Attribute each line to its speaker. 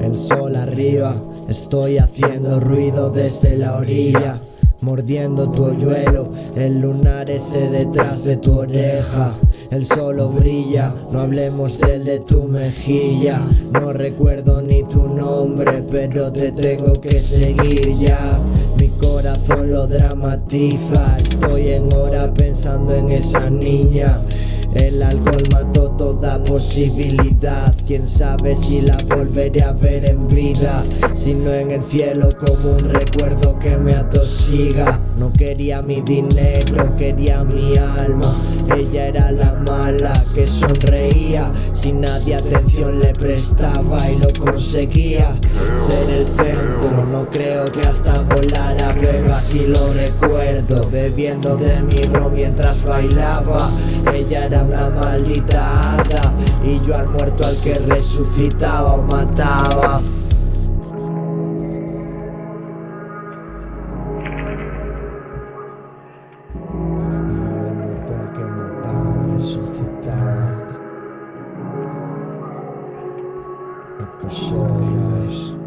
Speaker 1: El sol arriba, estoy haciendo ruido desde la orilla Mordiendo tu hoyuelo, el lunar ese detrás de tu oreja el solo brilla, no hablemos de tu mejilla. No recuerdo ni tu nombre, pero te tengo que seguir ya. Mi corazón lo dramatiza, estoy en hora pensando en esa niña. El alcohol mató posibilidad. Quién sabe si la volveré a ver en vida. Si no en el cielo como un recuerdo que me atosiga. No quería mi dinero, quería mi alma. Ella era la mala que sonreía. Si nadie atención le prestaba y lo conseguía. Ser el centro, no creo que hasta volara Pero así lo recuerdo. Bebiendo de mi ron mientras bailaba. Ella era una maldita hada y yo al muerto al que resucitaba o mataba Resucitar, lo que mataba, resucitaba soy es.